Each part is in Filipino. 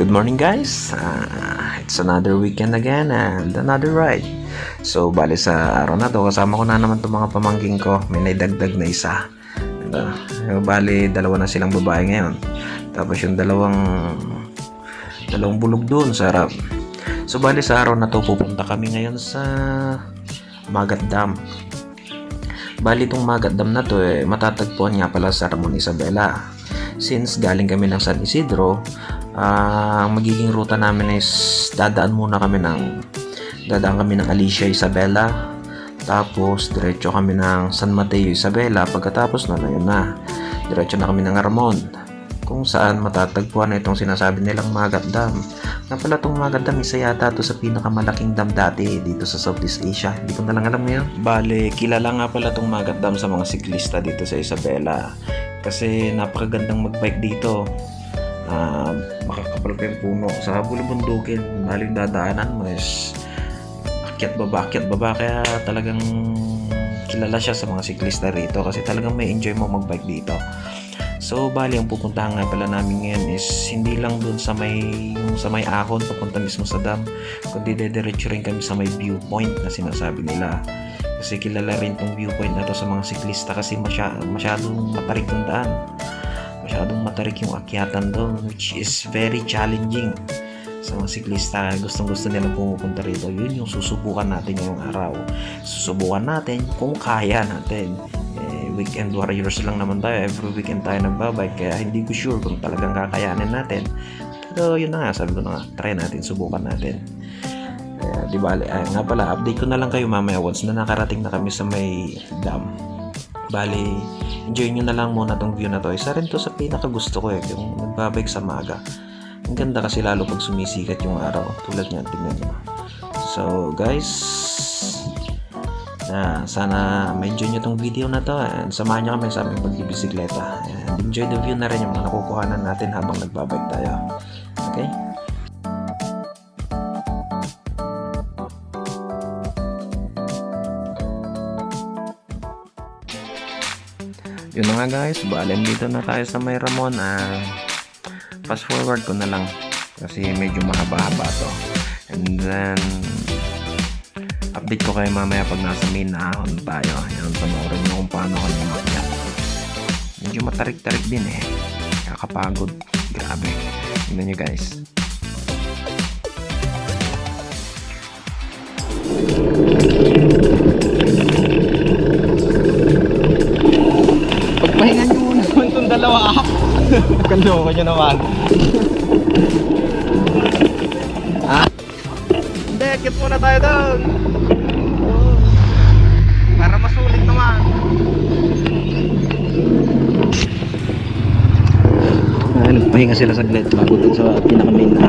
Good morning guys. Ah, it's another weekend again and another ride. So bali sa araw na to kasama ko na naman itong mga pamangking ko. May naidagdag na isa. Uh, bali dalawa na silang babae ngayon. Tapos yung dalawang dalawang bulog doon sa harap. So bali sa araw na to pupunta kami ngayon sa Magat Dam. Bali itong Magat Dam na to eh, matatagpuan nga pala sa Ramon Isabela. Since galing kami ng San Isidro, ah, ang magiging ruta namin is dadaan muna kami ng dadaan kami ng Alicia Isabela. Tapos diretso kami ng San Mateo Isabela. Pagkatapos na yun na. Diretso na kami ng Ramon kung saan matatagpuan na itong sinasabi nilang Magat Dam na pala itong Magat Dam isa yata to sa pinakamalaking dam dati dito sa Southeast Asia. Hindi ko na lang alam ngayon. Bale kilala nga pala itong Magat Dam sa mga siklista dito sa Isabela. Kasi napakagandang magbike dito uh, makakapal pa yung puno. Sa bulubundukin maling dadaanan mo is akyat baba akyat baba. Kaya talagang kilala siya sa mga siklista rito kasi talagang may enjoy mo magbike dito. So bali ang pupuntahan nga pala namin ngayon is hindi lang dun sa may yung sa may ahon papunta mismo sa dam kundi dediretso rin kami sa may viewpoint na sinasabi nila. Kasi kilala rin tong viewpoint na to sa mga siklista kasi masya, masyadong matarik yung daan masyadong matarik yung akyatan doon which is very challenging. Sa mga siklista gustong gusto nilang pumupunta rito. Yun yung susubukan natin ngayong araw. Susubukan natin kung kaya natin. Eh, weekend warriors lang naman tayo. Every weekend tayo nagbabike kaya hindi ko sure kung talagang kakayanin natin. Pero yun na nga sabi ko na nga try natin subukan natin. Kaya di bali ay, nga pala update ko na lang kayo mamaya once na nakarating na kami sa may dam bali enjoy nyo na lang muna tong view na to. Isa rin to sa pinaka gusto ko eh yung nagbabike sa maga ang ganda kasi lalo pag sumisikat yung araw. Tulad niyan tingnan nyo so guys na sana ma-enjoy nyo tong video na to. And samahan nyo kami sa aming pagbibisikleta. And enjoy the view na rin yung mga nakukuhanan natin habang nagbabike tayo yun na nga guys. Balen dito na tayo sa may Ramon. Ah, fast forward ko na lang. Kasi medyo mahaba-haba to. And then update ko kayo mamaya pag nasa main ahon tayo. Yan panoorin nyo kung paano kami makyat medyo matarik-tarik din eh. Kakapagod. Grabe. Tingnan nyo guys Kaloko nyo naman. ha? Hindi, kit muna tayo doon. Para masulit naman. ah, nagpahinga sila saglit bago dun sa pinaka main na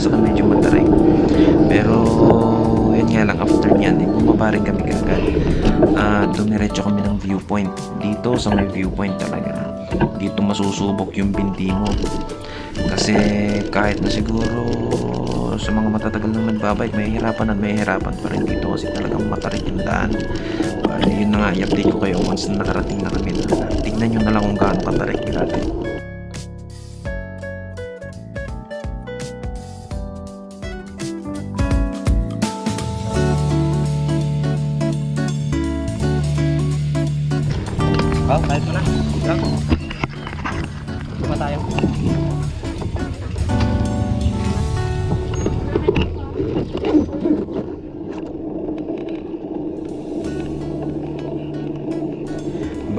saka medyo matarik. Pero, yun nga lang, after nyan, eh, bumaba rin kami kagad. At dumiretso kami ng viewpoint. Dito sa may viewpoint talaga. Dito masusubok yung binti mo. Kasi kahit na siguro sa mga matatagal nang nagbabike, may hirapan at may hirapan pa rin dito kasi talagang matarik yung daan. Bali, yun na nga, i-update ko kayo once na nakarating na kami. Tignan nyo na lang kung gaano katarik natin.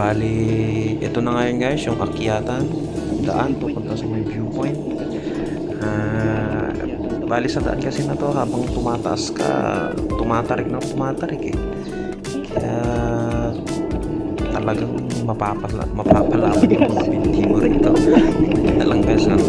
Bali, ito na ngayon guys, yung akyatan. Daan papunta sa may viewpoint. Ah, bali sa daan kasi na to habang tumataas ka, tumatarik na tumatarik eh. Kaya talagang mapapala, mapapalaman yung mga binti mo rito. Na lang guys ang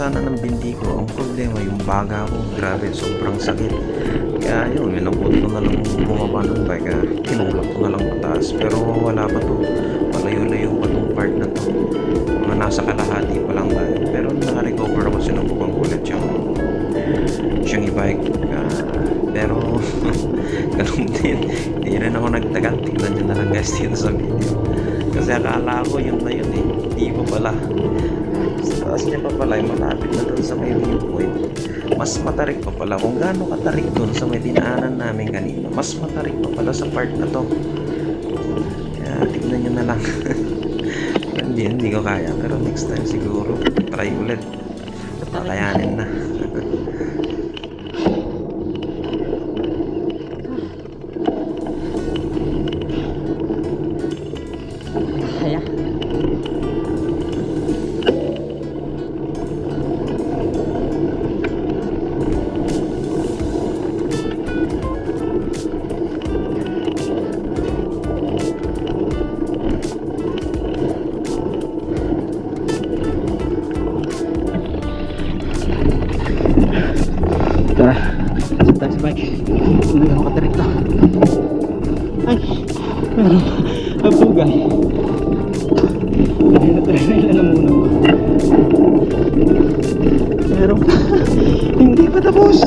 sana ng bindi ko. Ang problema, yung baga ko, grabe, sobrang sakit. Kaya yun, minabot ko na lang bumaba ng bike. Tinulak ko na lang pataas. Pero wala pa to. Malayo-layo pa tong part na to. Mga nasa kalahati pa lang ba. Pero naka-recover ako, sinubukan ko ulit yung siyang e-bike. Ah, pero, ganun din. Hindi rin ako nagtagal. Tignan nyo na lang guys dito sa video. Kasi akala ko yun na yun eh. Hindi pa pala. Sa taas niya pa pala, malapit na doon sa may viewpoint. Mas matarik pa pala. Kung gaano katarik doon sa may dinaanan namin kanina, mas matarik pa pala sa part na to. Kaya tignan nyo na lang. hindi, hindi ko kaya. Pero next time siguro, try ulit. Kakayanin na. Tara. Saan tayo sa bike? Hindi ako katirito. Ay! Meron. Abugay. Ay, natry na lang muna. Meron pa. Hindi pa tapos.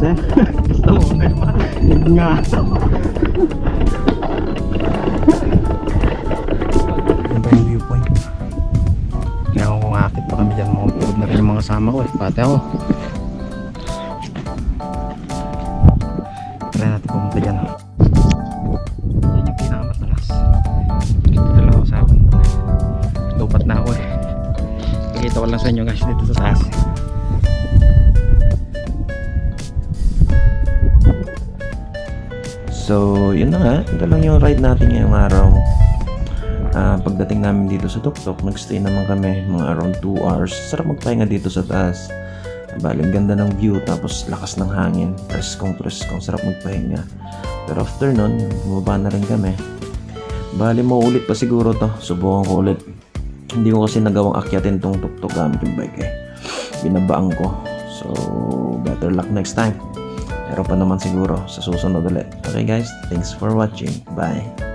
Sir. Gusto mo na naman. Nga. Yan ba yung viewpoint? Kaya ako kung akit pa kami dyan, mga na rin yung mga kasama ko eh. Pati ako. Try natin pumunta dyan. Yan yung pinakamatalas. Dito lang ako sa akin. Na ako eh. Pakita ko lang sa inyo guys dito sa taas. So, yun na nga. Ito lang yung ride natin ngayong araw. Ah, pagdating namin dito sa Tuktok, nagstay naman kami mga around 2 hours. Sarap magpahinga dito sa taas. Bali, ganda ng view, tapos lakas ng hangin. Preskong preskong, sarap magpahinga. Pero after nun, bumaba na rin kami. Bali, maulit pa siguro to. Subukan ko ulit. Hindi ko kasi nagawang akyatin tong tuktok gamit yung bike eh. Binabaang ko. So, better luck next time. Meron pa naman siguro sa susunod ulit. Okay guys, thanks for watching. Bye!